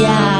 家。